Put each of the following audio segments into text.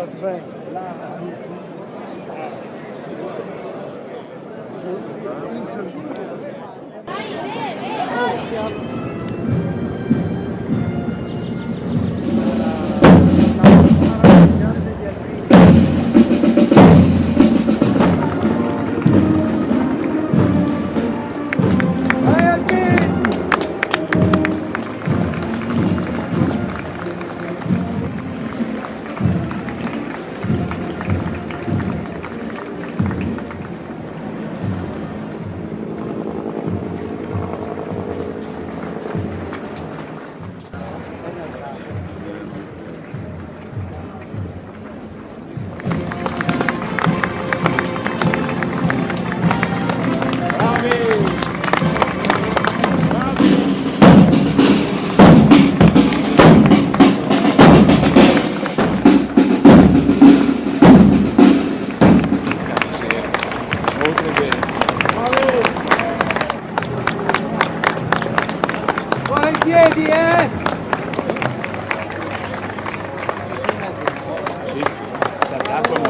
120 là. Oh, Gracias.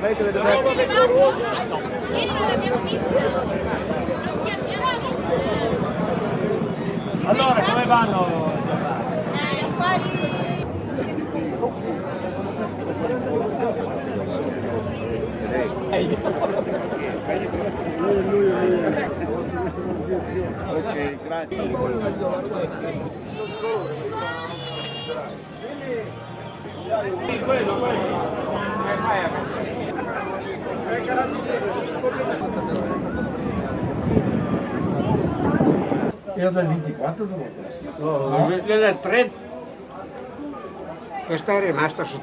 Vedete che dovete... Allora, come vanno? Ok, grazie. Io dal 24 dove No, del 3 questa è rimasta su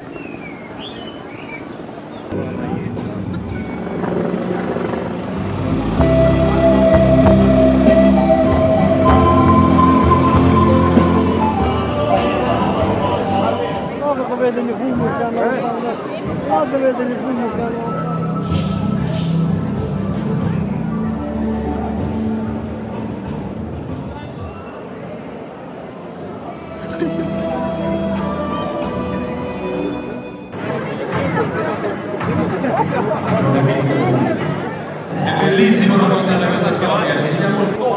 estas colonias.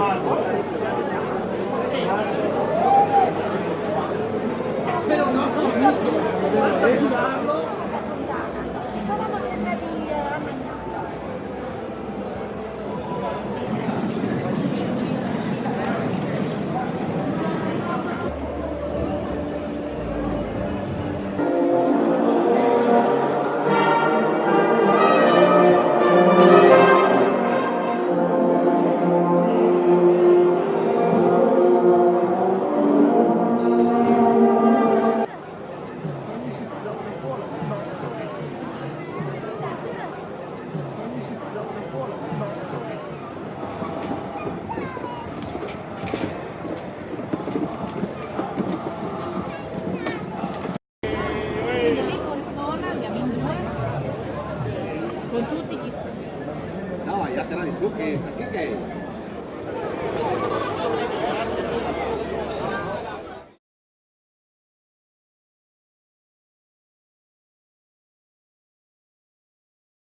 ya te la que está aquí que...